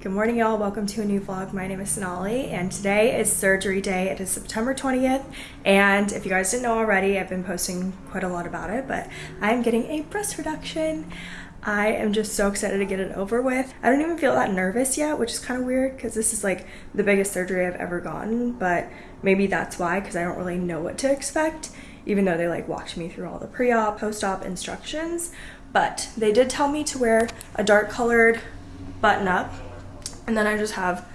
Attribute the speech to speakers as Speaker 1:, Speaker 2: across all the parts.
Speaker 1: Good morning, y'all. Welcome to a new vlog. My name is Sonali, and today is surgery day. It is September 20th, and if you guys didn't know already, I've been posting quite a lot about it, but I'm getting a breast reduction. I am just so excited to get it over with. I don't even feel that nervous yet, which is kind of weird because this is like the biggest surgery I've ever gotten, but maybe that's why because I don't really know what to expect, even though they like walked me through all the pre-op, post-op instructions. But they did tell me to wear a dark colored button up and then I just have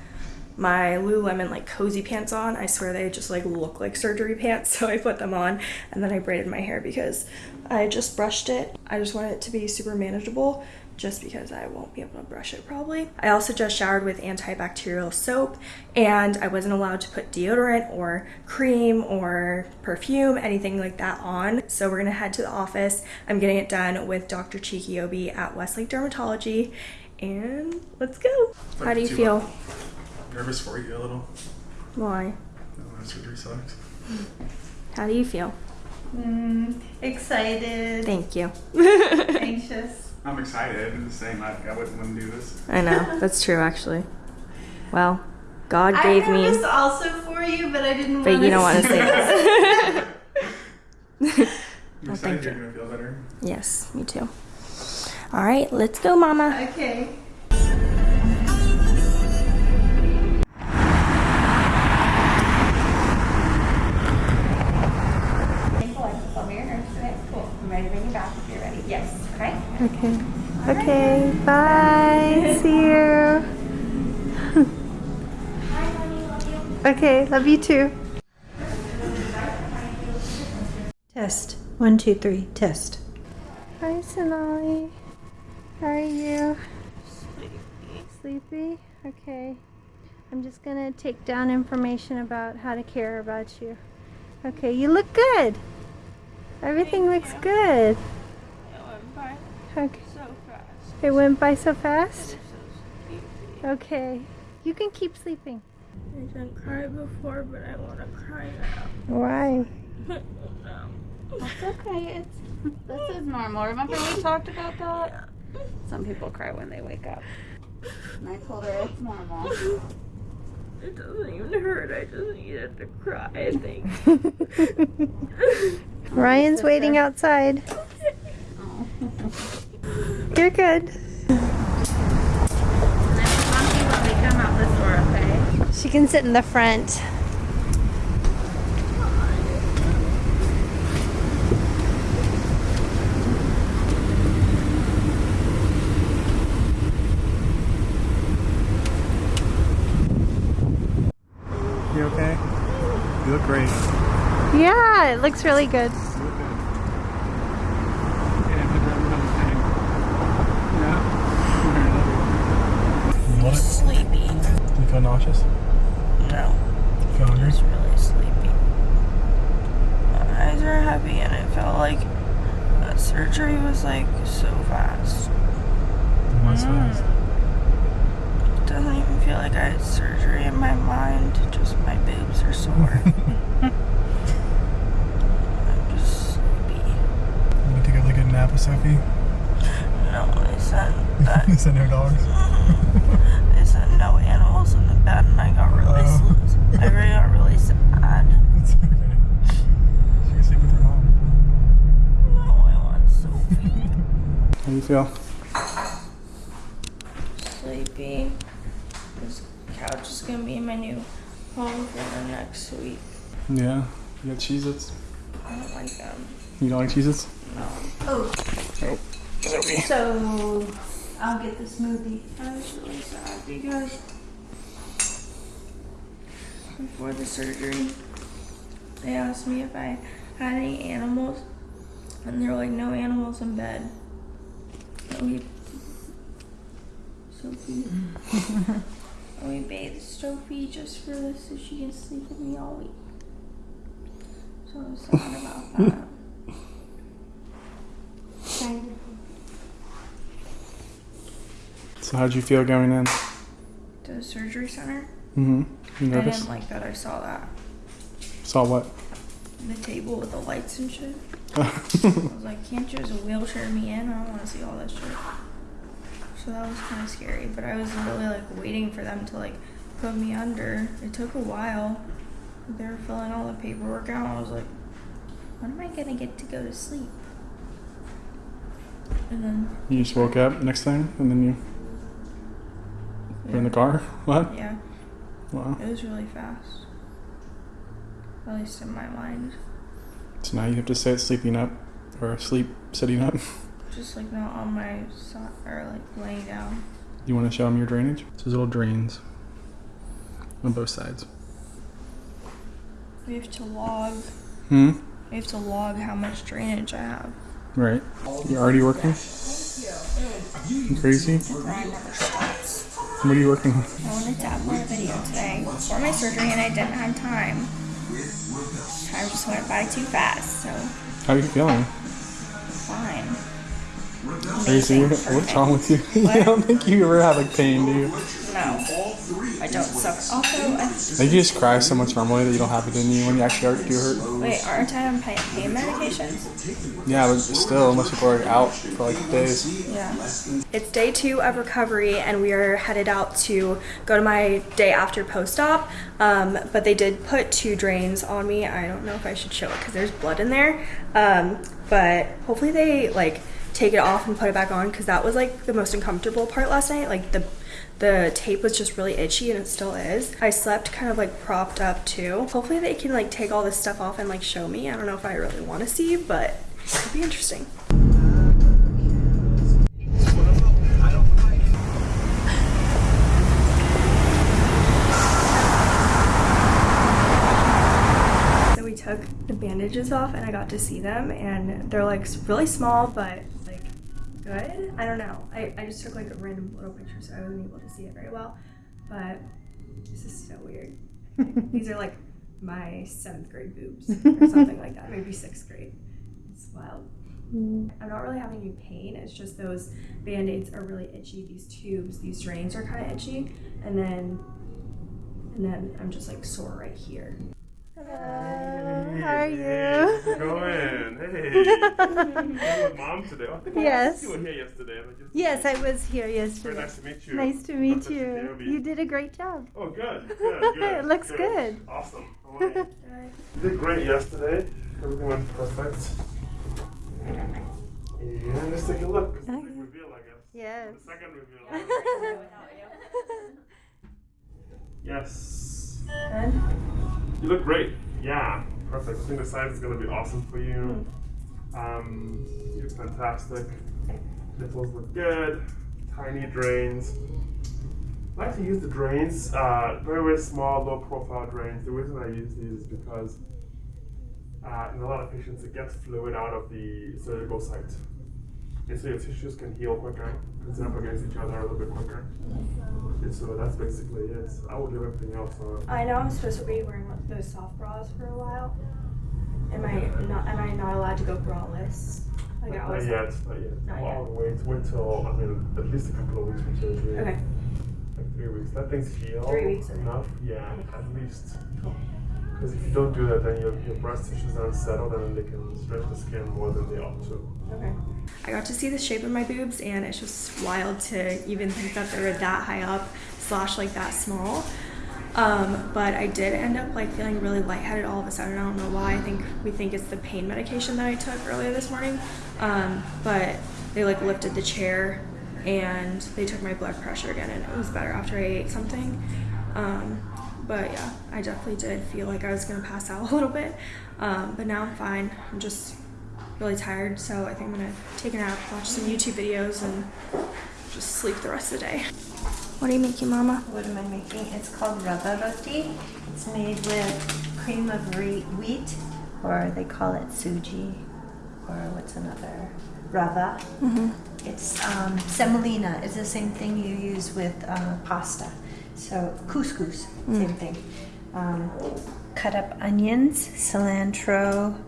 Speaker 1: my Lululemon like cozy pants on. I swear they just like look like surgery pants. So I put them on and then I braided my hair because I just brushed it. I just want it to be super manageable just because I won't be able to brush it probably. I also just showered with antibacterial soap and I wasn't allowed to put deodorant or cream or perfume, anything like that on. So we're gonna head to the office. I'm getting it done with Dr. Chike-Obi at Westlake Dermatology and let's go. How do you feel?
Speaker 2: Nervous for you a little.
Speaker 1: Why?
Speaker 2: No, that surgery sucks.
Speaker 1: How do you feel?
Speaker 3: Mm, excited,
Speaker 1: Thank you.
Speaker 3: anxious.
Speaker 2: I'm excited. I'm just saying, I, I wouldn't want to do this.
Speaker 1: I know, that's true actually. Well, God gave
Speaker 3: have
Speaker 1: me,
Speaker 3: this also for you, but I didn't.
Speaker 1: but you don't want to say this.
Speaker 2: I'm
Speaker 1: Oh,
Speaker 2: excited
Speaker 1: thank
Speaker 2: you're
Speaker 1: you.
Speaker 2: gonna feel better.
Speaker 1: yes, me too. All right, let's go, Mama.
Speaker 3: Okay.
Speaker 1: Cool. I'm ready to bring you back if you're ready. Yes. Okay.
Speaker 4: Okay. Okay. Bye. See you. okay. Love you too. Test. One, two, three. Test. Hi, Sonali. How are you? Sleepy. Sleepy? Okay. I'm just gonna take down information about how to care about you. Okay. You look good. Everything looks good. It went by okay. So fast. It went by so fast? Okay. You can keep sleeping.
Speaker 1: I didn't cry before, but I want to cry now.
Speaker 4: Why?
Speaker 5: That's okay. It's this is normal. Remember we talked about that? Some people cry when they wake up. And I told her it's normal.
Speaker 1: It doesn't even hurt. I just needed to cry, I think.
Speaker 4: Ryan's waiting outside.
Speaker 5: Oh.
Speaker 4: You're good.
Speaker 5: And then monkey when we come out this door, okay?
Speaker 4: She can sit in the front.
Speaker 2: You okay? You look great.
Speaker 4: Yeah, it looks really good.
Speaker 2: You look good. Yeah, put that little thing. Yeah. You want it?
Speaker 1: Sleepy.
Speaker 2: Do you feel nauseous?
Speaker 1: No,
Speaker 2: You feel hungry?
Speaker 1: it's really sleepy. My eyes are heavy, and it felt like that surgery was like so fast.
Speaker 2: What's fast?
Speaker 1: It doesn't even feel like I had surgery in my mind. Just my boobs are sore. I'm just sleepy.
Speaker 2: You want to take a really good nap with Sophie?
Speaker 1: No, they said that.
Speaker 2: Is that no dogs?
Speaker 1: they said no animals in the bed, and I got really,
Speaker 2: Oh.
Speaker 1: s- I really got really sad.
Speaker 2: It's okay. She can sleep with her mom.
Speaker 1: No, I want Sophie.
Speaker 2: How do you feel?
Speaker 1: Sleepy. This couch is gonna be my new home for the next week.
Speaker 2: Yeah. You got Cheez-Its?
Speaker 1: I don't like them.
Speaker 2: You don't like Cheez-Its?
Speaker 1: No.
Speaker 3: Oh,
Speaker 2: Oh. Sophie.
Speaker 3: so I'll get the smoothie.
Speaker 1: I was really sad because before the surgery, they asked me if I had any animals, and they were like, no animals in bed. So we, Sophie, we bathed Sophie just for this so she can sleep with me all week. So I was sad about that.
Speaker 2: So how'd you feel going in?
Speaker 1: To the surgery center,
Speaker 2: Mm-hmm. You
Speaker 1: I didn't like that I saw that.
Speaker 2: Saw what?
Speaker 1: The table with the lights and shit. I was like, can't you just wheelchair me in? I don't want to see all that shit. So that was kind of scary. But I was really like waiting for them to like put me under. It took a while. They were filling all the paperwork out. I was like, when am I gonna get to go to sleep? And then
Speaker 2: You just woke up next thing and then you were in the car? What?
Speaker 1: yeah,
Speaker 2: Wow.
Speaker 1: it was really fast. At least in my mind.
Speaker 2: So now you have to sit sleeping up or sleep sitting up.
Speaker 1: Just like not on my side or like laying down.
Speaker 2: You want to show them your drainage? So there's little drains on both sides.
Speaker 1: We have to log.
Speaker 2: Hmm?
Speaker 1: We have to log how much drainage I have.
Speaker 2: Right. You're already working? You crazy? What are you working on?
Speaker 1: I wanted to upload a video today for my surgery and I didn't have time. Time just went by too fast, so
Speaker 2: How are you feeling?
Speaker 1: fine.
Speaker 2: Are you Crazy. What's wrong with you? I don't think you ever have like pain, do you?
Speaker 1: No, I don't suffer. Also, I,
Speaker 2: Like you just cry so much normally that you don't have it in you when you actually are, do hurt.
Speaker 1: wait, aren't I on pain, pain medications?
Speaker 2: Yeah, but still, unless people are out for like days.
Speaker 1: Yeah. It's day two of recovery, and we are headed out to go to my day after post op. Um, but they did put two drains on me. I don't know if I should show it because there's blood in there. Um, but hopefully they like take it off and put it back on because that was like the most uncomfortable part last night. Like the the tape was just really itchy and it still is. I slept kind of like propped up too. Hopefully they can like take all this stuff off and like show me. I don't know if I really want to see, but it'll be interesting. So we took the bandages off and I got to see them and they're like really small but good. I don't know. I, I just took like a random little picture so I wasn't able to see it very well. But this is so weird. These are like my seventh grade boobs or something like that. Maybe sixth grade. It's wild. Mm. I'm not really having any pain. It's just those band-aids are really itchy. These tubes, these drains are kind of itchy. And then and then I'm just like sore right here.
Speaker 3: Hello. How are you?
Speaker 6: How's it going? Hey. you with mom today? Oh, I
Speaker 3: Yes.
Speaker 6: You were here yesterday. I just-
Speaker 3: Yes, I was here
Speaker 6: Very
Speaker 3: yesterday.
Speaker 6: nice to meet you.
Speaker 3: Nice to meet
Speaker 6: Dr.
Speaker 3: you.
Speaker 6: Shinobi.
Speaker 3: You did a great job.
Speaker 6: Oh, good. Good. good
Speaker 3: It looks good.
Speaker 6: Awesome. How you? You did great yesterday. Everything went perfect. And let's take a look. It's a big reveal, I guess.
Speaker 3: Yes.
Speaker 6: The second reveal. yes.
Speaker 1: Good.
Speaker 6: You look great. Yeah, perfect. I think the size is gonna be awesome for you.
Speaker 1: Hmm.
Speaker 6: Um, you look fantastic. Nipples look good. Tiny drains. I like to use the drains, uh, very, very small, low profile drains. The reason I use these is because uh, in a lot of patients it gets fluid out of the surgical site. And so your tissues can heal quicker, sit up against each other a little bit quicker. And so that's basically it. I would leave everything else on.
Speaker 1: I know I'm supposed to be wearing those soft bras for a while. Am I not? Am I not allowed to go braless? Like I
Speaker 6: Not
Speaker 1: was.
Speaker 6: yet, not yet.
Speaker 1: Not
Speaker 6: I'll wait, wait till, I mean, at least a couple of weeks from surgery.
Speaker 1: Okay.
Speaker 6: Like three weeks. Let things heal.
Speaker 1: Three weeks, okay.
Speaker 6: Enough, yeah, at least. Because if you don't do that, then your, your breast tissues are unsettled and they can stretch the skin more than they ought to.
Speaker 1: Okay. I got to see the shape of my boobs, and it's just wild to even think that they were that high up, slash like that small. Um, but I did end up like feeling really lightheaded all of a sudden. I don't know why. I think we think it's the pain medication that I took earlier this morning. Um, but they like lifted the chair and they took my blood pressure again, and it was better after I ate something. Um, but yeah, I definitely did feel like I was gonna pass out a little bit. Um, but now I'm fine. I'm just really tired, so I think I'm gonna take a nap, watch some YouTube videos, and just sleep the rest of the day. What are you making, Mama?
Speaker 3: What am I making? It's called rava roti. It's made with cream of wheat, or they call it suji, or what's another? Rava. It's um, semolina. It's the same thing you use with uh, pasta. So couscous, same thing. Um, cut up onions, cilantro,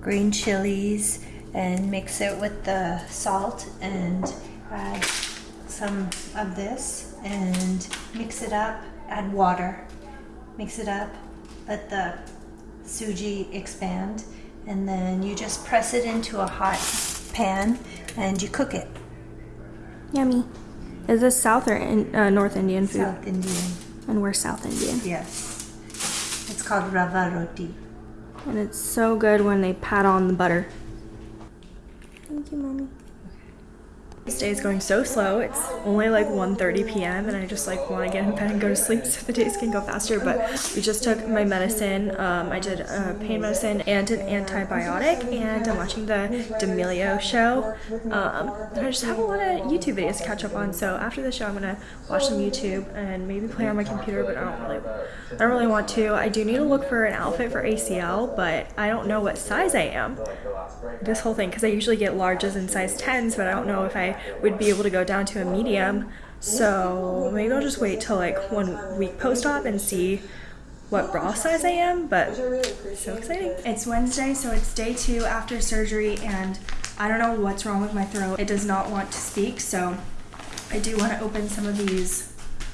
Speaker 3: green chilies, and mix it with the salt and add some of this and mix it up, add water, mix it up, let the suji expand, and then you just press it into a hot pan and you cook it.
Speaker 1: Yummy. Is this South or in, uh, North Indian food?
Speaker 3: South Indian.
Speaker 1: And we're South Indian.
Speaker 3: Yes. It's called rava roti.
Speaker 1: And it's so good when they pat on the butter. Thank you, mommy. This day is going so slow. It's only like 1:30 p.m. and I just like want to get in bed and go to sleep so the days can go faster. But we just took my medicine. Um, I did a pain medicine and an antibiotic, and I'm watching the D'Amelio show. Um, I just have a lot of YouTube videos to catch up on. So after the show, I'm gonna watch some YouTube and maybe play on my computer. But I don't really, I don't really want to. I do need to look for an outfit for ACL, but I don't know what size I am this whole thing because I usually get larges and size 10s, but I don't know if I would be able to go down to a medium. So maybe I'll just wait till like one week post op and see what bra size I am. But so exciting! It's Wednesday, so it's day two after surgery, and I don't know what's wrong with my throat. It does not want to speak, so I do want to open some of these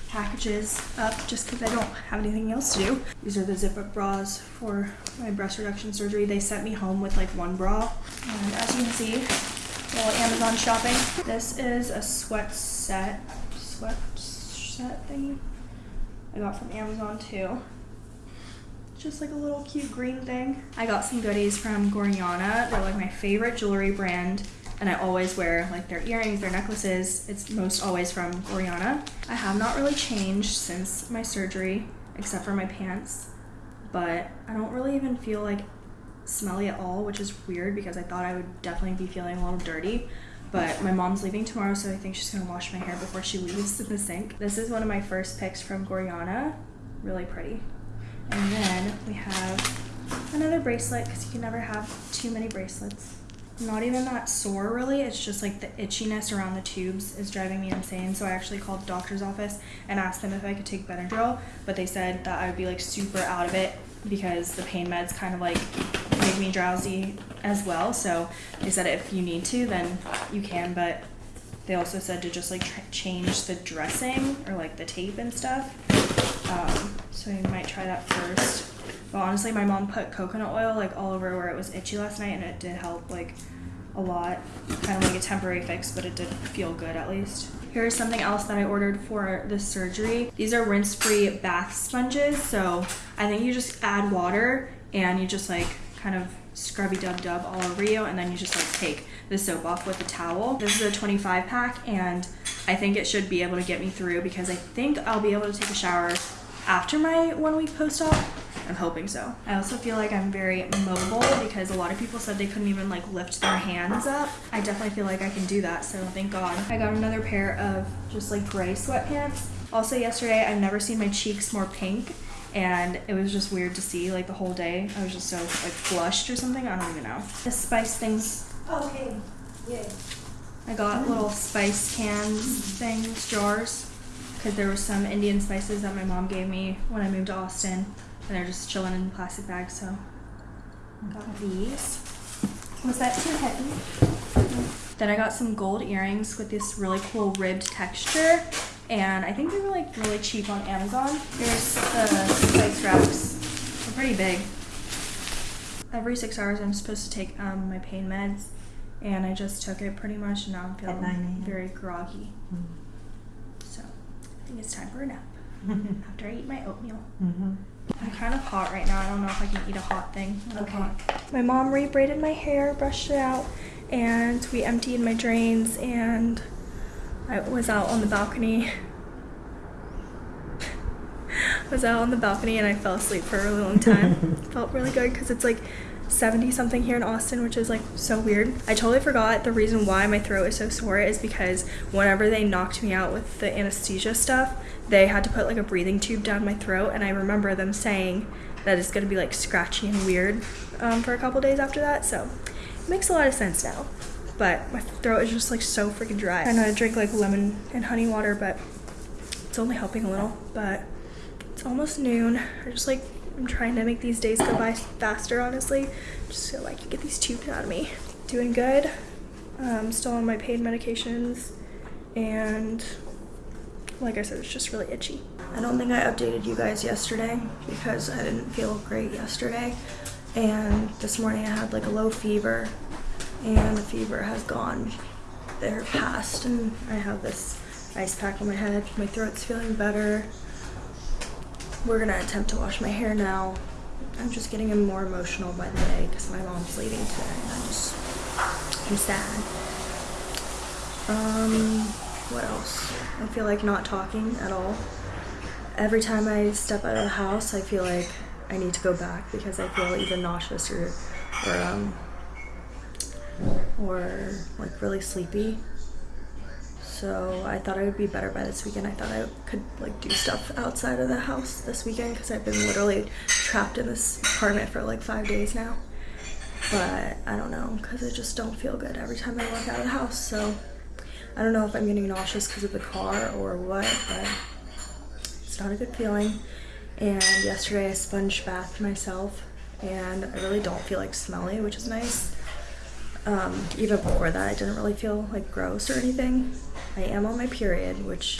Speaker 1: packages up just because I don't have anything else to do. These are the zip up bras for my breast reduction surgery. They sent me home with like one bra. And as you can see, little Amazon shopping. This is a sweat set, sweat set thingy I got from Amazon too. Just like a little cute green thing. I got some goodies from Gorjana. They're like my favorite jewelry brand and I always wear like their earrings, their necklaces. It's most always from Gorjana. I have not really changed since my surgery, except for my pants, but I don't really even feel like smelly at all, which is weird because I thought I would definitely be feeling a little dirty. But my mom's leaving tomorrow, so I think she's gonna wash my hair before she leaves in the sink. This is one of my first picks from Gorjana. Really pretty. And then we have another bracelet because you can never have too many bracelets not even that sore really it's just like the itchiness around the tubes is driving me insane so i actually called the doctor's office and asked them if i could take benadryl but they said that i would be like super out of it because the pain meds kind of like me drowsy as well so they said if you need to then you can but they also said to just like change the dressing or like the tape and stuff um, so you might try that first but honestly, my mom put coconut oil like all over where it was itchy last night, and it did help like a lot. Kind of like a temporary fix, but it did feel good at least. Here's something else that I ordered for the surgery. These are rinse-free bath sponges. So I think you just add water and you just like kind of scrubby dub dub all over you, and then you just like take the soap off with a towel. This is a 25 pack, and I think it should be able to get me through because I think I'll be able to take a shower after my one week post-op I'm hoping so. I also feel like I'm very mobile because a lot of people said they couldn't even like lift their hands up. I definitely feel like I can do that, so thank God. I got another pair of just like gray sweatpants. Also yesterday, I've never seen my cheeks more pink and it was just weird to see like the whole day. I was just so like flushed or something. I don't even know. The spice things.
Speaker 3: Okay. Yeah.
Speaker 1: I got little spice cans things, jars, because there were some Indian spices that my mom gave me when I moved to Austin and they're just chilling in plastic bags. So got these. Was that too heavy? Then I got some gold earrings with this really cool ribbed texture, and I think they were like really cheap on Amazon. Here's the spice racks. They're pretty big. Every six hours, I'm supposed to take um, my pain meds, and I just took it pretty much, and now I'm feeling
Speaker 3: 9 a.m.
Speaker 1: very groggy. So I think it's time for a nap after I eat my oatmeal.
Speaker 3: Mm-hmm.
Speaker 1: I'm kind of hot right now. I don't know if I can eat a hot thing.
Speaker 3: Okay.
Speaker 1: hot. My mom rebraided my hair, brushed it out, and we emptied my drains. And I was out on the balcony. I was out on the balcony and I fell asleep for a really long time. Felt really good because it's like 70 something here in Austin, which is like so weird. I totally forgot the reason why my throat is so sore is because whenever they knocked me out with the anesthesia stuff, they had to put like a breathing tube down my throat, and I remember them saying that it's gonna be like scratchy and weird um, for a couple days after that. So it makes a lot of sense now. But my throat is just like so freaking dry. I know I drink like lemon and honey water, but it's only helping a little. But it's almost noon. I just like I'm trying to make these days go by faster, honestly, just so I can get these tubes out of me. Doing good. Um, still on my pain medications, and like I said, it's just really itchy. I don't think I updated you guys yesterday because I didn't feel great yesterday, and this morning I had like a low fever, and the fever has gone there past, and I have this ice pack on my head. My throat's feeling better. We're gonna attempt to wash my hair now. I'm just getting more emotional by the day because my mom's leaving today and I just, I'm sad. Um, what else? I feel like not talking at all. Every time I step out of the house, I feel like I need to go back because I feel either nauseous or, or um, or like really sleepy. So I thought I would be better by this weekend. I thought I could like do stuff outside of the house this weekend because I've been literally trapped in this apartment for like five days now. But I don't know because I just don't feel good every time I walk out of the house. So I don't know if I'm getting nauseous because of the car or what, but it's not a good feeling. And yesterday I sponge bathed myself and I really don't feel like smelly, which is nice. Um, even before that, I didn't really feel like gross or anything. I am on my period, which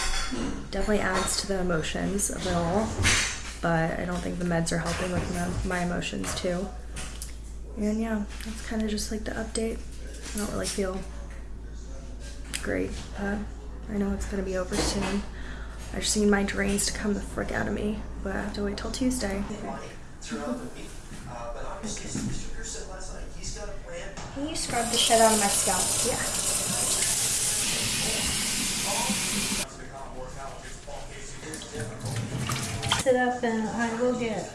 Speaker 1: definitely adds to the emotions of it all. But I don't think the meds are helping with my, my emotions too. And yeah, that's kind of just like the update. I don't really feel great, but I know it's gonna be over soon. I just need my drains to come the frick out of me, but I have to wait till Tuesday.
Speaker 3: Can you scrub the shit out of my scalp?
Speaker 1: Yeah.
Speaker 3: Sit up and I will get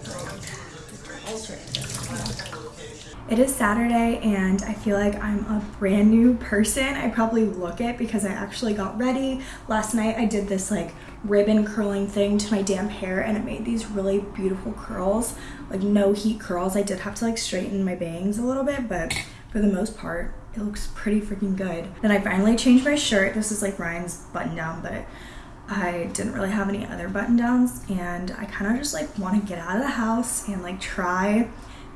Speaker 1: It is Saturday and I feel like I'm a brand new person. I probably look it because I actually got ready. Last night I did this like ribbon curling thing to my damp hair and it made these really beautiful curls. Like no heat curls. I did have to like straighten my bangs a little bit but for the most part it looks pretty freaking good. Then I finally changed my shirt. This is like Ryan's button down but I didn't really have any other button downs and I kind of just like want to get out of the house and like try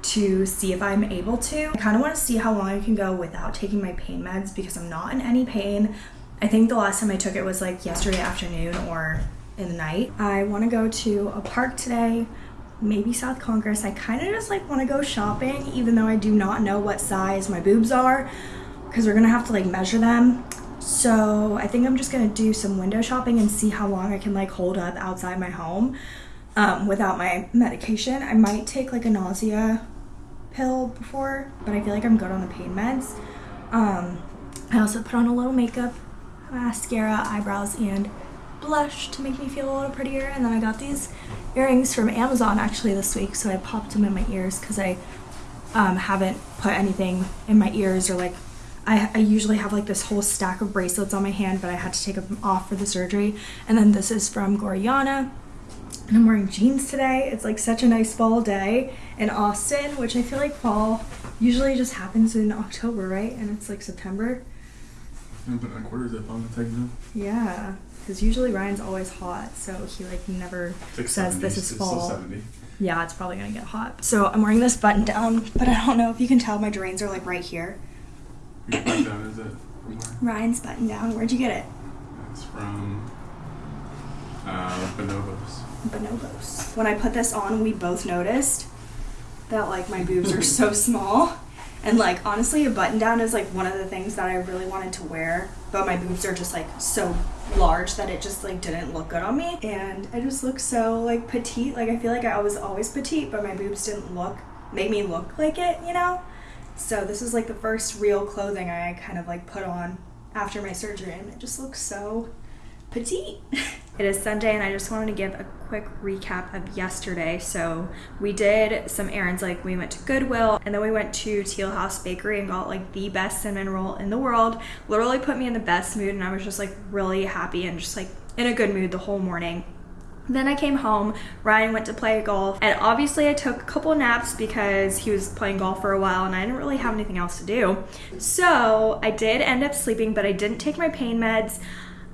Speaker 1: to see if I'm able to. I kind of want to see how long I can go without taking my pain meds because I'm not in any pain. I think the last time I took it was like yesterday afternoon or in the night. I want to go to a park today, maybe South Congress. I kind of just like want to go shopping even though I do not know what size my boobs are because we're going to have to like measure them. So I think I'm just going to do some window shopping and see how long I can like hold up outside my home um, without my medication. I might take like a nausea pill before, but I feel like I'm good on the pain meds. Um, I also put on a little makeup, mascara, eyebrows, and blush to make me feel a little prettier. And then I got these earrings from Amazon actually this week, so I popped them in my ears because I um, haven't put anything in my ears or like I, I usually have like this whole stack of bracelets on my hand, but I had to take them off for the surgery. And then this is from Gorjana and I'm wearing jeans today. It's like such a nice fall day in Austin, which I feel like fall usually just happens in October, right? And it's like September.
Speaker 2: I'm putting a quarter zip on the tag now.
Speaker 1: Yeah, because usually Ryan's always hot, so he like never says
Speaker 2: 70s.
Speaker 1: this is
Speaker 2: It's
Speaker 1: fall. Yeah, it's probably gonna get hot. So I'm wearing this button down, but I don't know if you can tell my drains are like right here.
Speaker 2: Which button down is it? From where?
Speaker 1: Ryan's button down. Where'd you get it?
Speaker 2: It's from uh, Bonobos.
Speaker 1: bonobos. When I put this on, we both noticed that like my boobs are so small. And like honestly, a button down is like one of the things that I really wanted to wear, but my boobs are just like so large that it just like didn't look good on me. And I just look so like petite. Like I feel like I was always petite, but my boobs didn't look make me look like it, you know? So this is like the first real clothing I kind of like put on after my surgery and it just looks so petite. it is Sunday and I just wanted to give a quick recap of yesterday. So we did some errands like we went to Goodwill and then we went to Teal House Bakery and got like the best cinnamon roll in the world. Literally put me in the best mood and I was just like really happy and just like in a good mood the whole morning. Then I came home, Ryan went to play golf, and obviously I took a couple naps because he was playing golf for a while and I didn't really have anything else to do. So I did end up sleeping, but I didn't take my pain meds.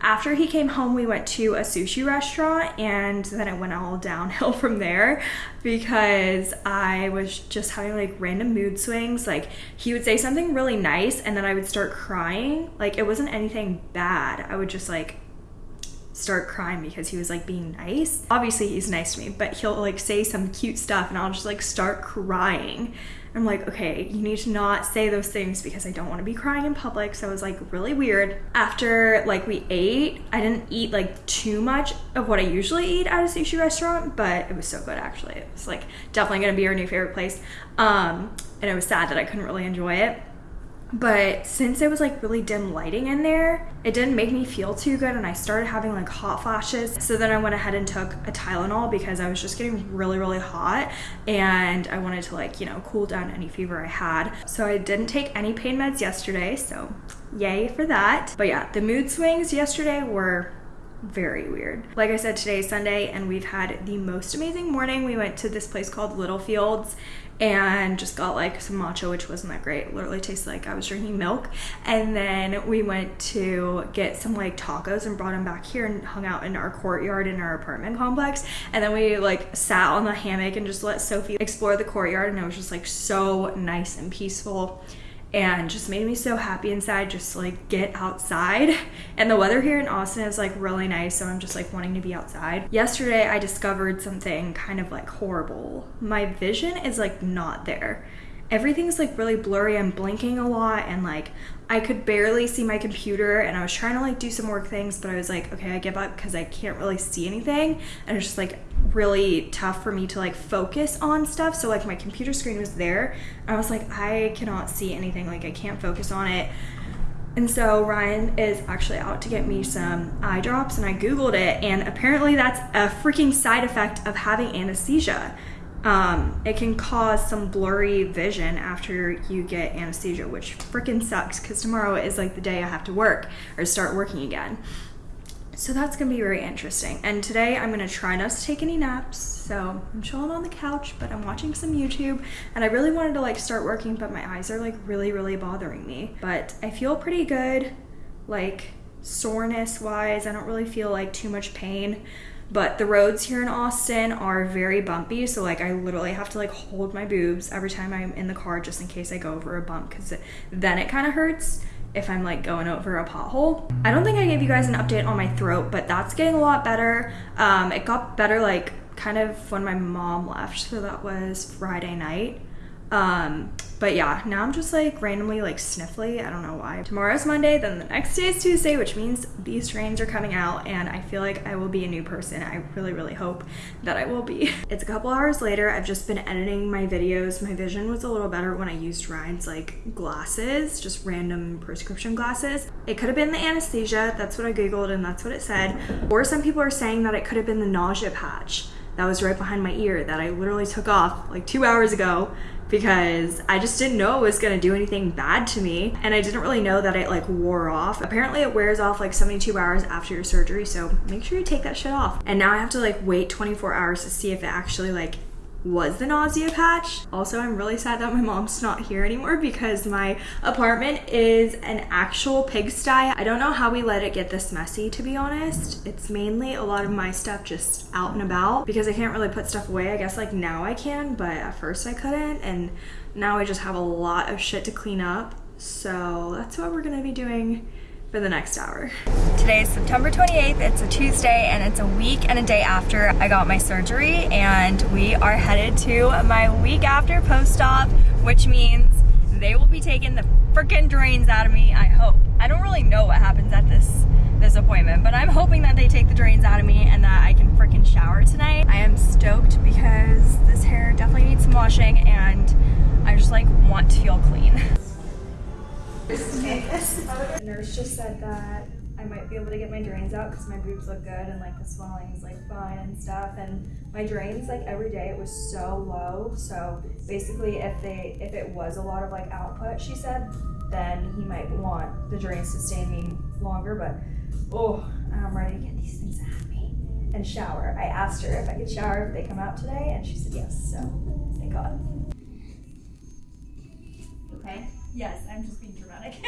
Speaker 1: After he came home, we went to a sushi restaurant and then it went all downhill from there because I was just having like random mood swings. Like he would say something really nice and then I would start crying. Like it wasn't anything bad. I would just like start crying because he was like being nice. Obviously, he's nice to me, but he'll like say some cute stuff and I'll just like start crying. I'm like, okay, you need to not say those things because I don't want to be crying in public. So it was like really weird. After like we ate, I didn't eat like too much of what I usually eat at a sushi restaurant, but it was so good actually. It was like definitely gonna be our new favorite place. Um, and it was sad that I couldn't really enjoy it. But since it was like really dim lighting in there, it didn't make me feel too good and I started having like hot flashes. So then I went ahead and took a Tylenol because I was just getting really, really hot and I wanted to like, you know, cool down any fever I had. So I didn't take any pain meds yesterday, so yay for that. But yeah, the mood swings yesterday were very weird. Like I said, today is Sunday and we've had the most amazing morning. We went to this place called Little Fields and just got like some matcha, which wasn't that great. It literally tasted like I was drinking milk. And then we went to get some like tacos and brought them back here and hung out in our courtyard in our apartment complex. And then we like sat on the hammock and just let Sophie explore the courtyard, and it was just like so nice and peaceful and just made me so happy inside just to like get outside. And the weather here in austin is like really nice so i'm just like wanting to be outside. Yesterday i discovered something kind of like horrible. My vision is like not there everything's like really blurry i'm blinking a lot and like I could barely see my computer and I was trying to like do some work things, but I was like, okay, I give up because I can't really see anything. And it's just like really tough for me to like focus on stuff. So like my computer screen was there. I was like, I cannot see anything. Like I can't focus on it. And so Ryan is actually out to get me some eye drops and I Googled it and apparently that's a freaking side effect of having anesthesia um, it can cause some blurry vision after you get anesthesia, which freaking sucks because tomorrow is like the day I have to work or start working again. So that's gonna be very interesting. And today I'm gonna try not to take any naps. So I'm chilling on the couch, but I'm watching some YouTube and I really wanted to like start working, but my eyes are like really, really bothering me. But I feel pretty good, like soreness wise. I don't really feel like too much pain but the roads here in Austin are very bumpy so like I literally have to like hold my boobs every time I'm in the car just in case I go over a bump because then it kind of hurts if I'm like going over a pothole. I don't think I gave you guys an update on my throat but that's getting a lot better. Um, it got better like kind of when my mom left so that was Friday night. Um, but yeah, now I'm just like randomly like sniffly. I don't know why. Tomorrow's Monday, then the next day is Tuesday, which means these strains are coming out and I feel like I will be a new person. I really, really hope that I will be. It's a couple hours later. I've just been editing my videos. My vision was a little better when I used Ryan's like glasses, just random prescription glasses. It could have been the anesthesia. That's what I Googled and that's what it said. Or some people are saying that it could have been the nausea patch that was right behind my ear that I literally took off like two hours ago because I just didn't know it was gonna do anything bad to me and I didn't really know that it like wore off. Apparently it wears off like 72 hours after your surgery so make sure you take that shit off. And now I have to like wait 24 hours to see if it actually like was the nausea patch. Also, I'm really sad that my mom's not here anymore because my apartment is an actual pigsty. I don't know how we let it get this messy, to be honest. It's mainly a lot of my stuff just out and about because I can't really put stuff away. I guess like now I can, but at first I couldn't. And now I just have a lot of shit to clean up. So that's what we're gonna be doing for the next hour. Today is September 28th, it's a Tuesday, and it's a week and a day after I got my surgery, and we are headed to my week after post-op, which means they will be taking the freaking drains out of me, I hope. I don't really know what happens at this this appointment, but I'm hoping that they take the drains out of me and that I can freaking shower tonight. I am stoked because this hair definitely needs some washing and I just like want to feel clean. The nurse just said that I might be able to get my drains out because my boobs look good and like the swelling is like fine and stuff. And my drains like every day it was so low. So basically, if they if it was a lot of like output, she said, then he might want the drains to stay in me longer. But oh, I'm ready to get these things out of me and shower. I asked her if I could shower if they come out today, and she said yes. So thank God.
Speaker 5: Okay.
Speaker 1: Yes, I'm just being dramatic.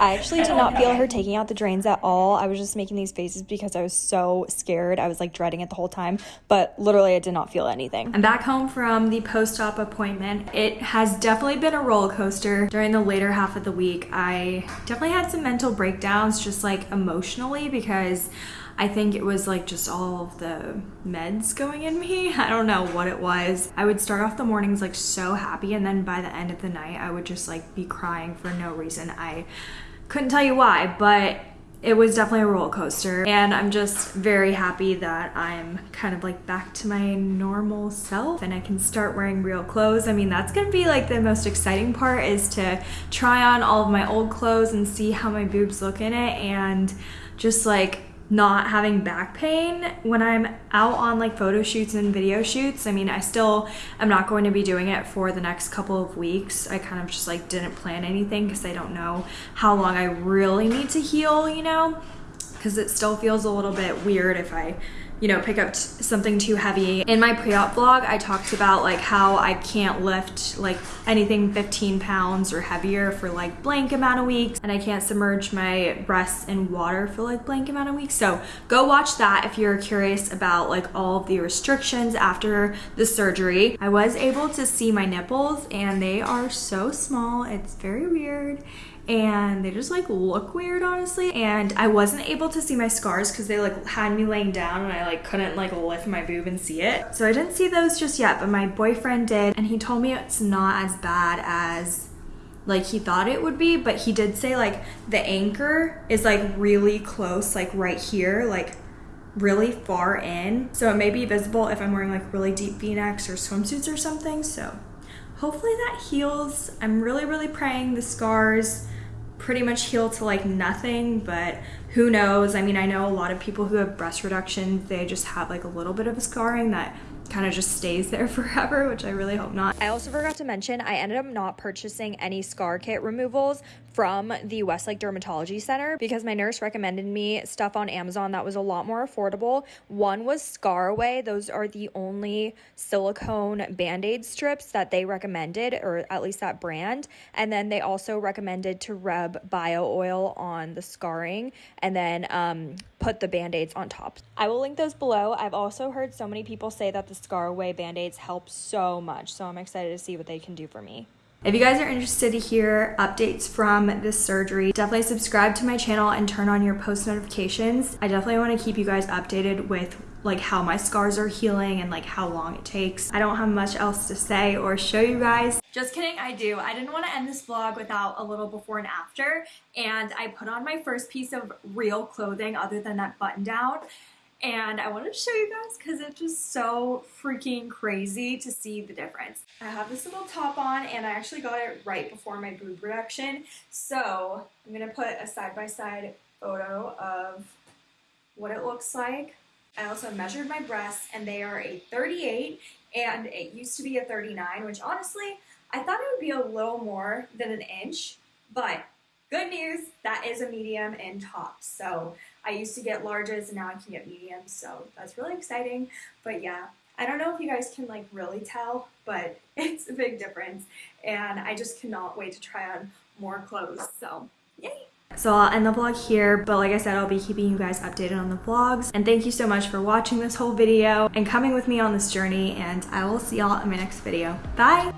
Speaker 7: I actually did not feel her taking out the drains at all. I was just making these faces because I was so scared. I was like dreading it the whole time, but literally I did not feel anything.
Speaker 1: I'm back home from the post-op appointment. It has definitely been a roller coaster during the later half of the week. I definitely had some mental breakdowns just like emotionally because I think it was like just all of the meds going in me. I don't know what it was. I would start off the mornings like so happy and then by the end of the night I would just like be crying for no reason. I couldn't tell you why, but it was definitely a roller coaster and I'm just very happy that I'm kind of like back to my normal self and I can start wearing real clothes. I mean, that's gonna be like the most exciting part is to try on all of my old clothes and see how my boobs look in it and just like not having back pain when I'm out on like photo shoots and video shoots. I mean, I still am not going to be doing it for the next couple of weeks. I kind of just like didn't plan anything because I don't know how long I really need to heal, you know, because it still feels a little bit weird if I you know, pick up something too heavy. In my pre-op vlog, I talked about like how I can't lift like anything 15 pounds or heavier for like blank amount of weeks and I can't submerge my breasts in water for like blank amount of weeks. So go watch that if you're curious about like all of the restrictions after the surgery. I was able to see my nipples and they are so small. It's very weird and they just like look weird honestly and I wasn't able to see my scars because they like had me laying down and I like couldn't like lift my boob and see it. So I didn't see those just yet but my boyfriend did and he told me it's not as bad as like he thought it would be but he did say like the anchor is like really close like right here like really far in. So it may be visible if I'm wearing like really deep v-necks or swimsuits or something so hopefully that heals. I'm really really praying the scars pretty much heal to like nothing, but who knows? I mean, I know a lot of people who have breast reduction, they just have like a little bit of a scarring that kind of just stays there forever, which I really hope not.
Speaker 7: I also forgot to mention, I ended up not purchasing any scar kit removals from the Westlake Dermatology Center because my nurse recommended me stuff on Amazon that was a lot more affordable. One was Scaraway. Those are the only silicone band-aid strips that they recommended, or at least that brand. And then they also recommended to rub bio oil on the scarring and then um, put the band-aids on top. I will link those below. I've also heard so many people say that the Scaraway band-aids help so much, so I'm excited to see what they can do for me.
Speaker 1: If you guys are interested to hear updates from this surgery, definitely subscribe to my channel and turn on your post notifications. I definitely want to keep you guys updated with like how my scars are healing and like how long it takes. I don't have much else to say or show you guys. Just kidding, I do. I didn't want to end this vlog without a little before and after and I put on my first piece of real clothing other than that button down and I wanted to show you guys because it's just so freaking crazy to see the difference. I have this little top on and I actually got it right before my boob reduction. So I'm going to put a side-by-side -side photo of what it looks like. I also measured my breasts and they are a 38 and it used to be a 39, which honestly, I thought it would be a little more than an inch, but good news, that is a medium in tops. So I used to get larges and now I can get mediums, so that's really exciting. But yeah, I don't know if you guys can like really tell, but it's a big difference. And I just cannot wait to try on more clothes, so yay! So I'll end the vlog here, but like I said, I'll be keeping you guys updated on the vlogs. And thank you so much for watching this whole video and coming with me on this journey, and I will see y'all in my next video. Bye!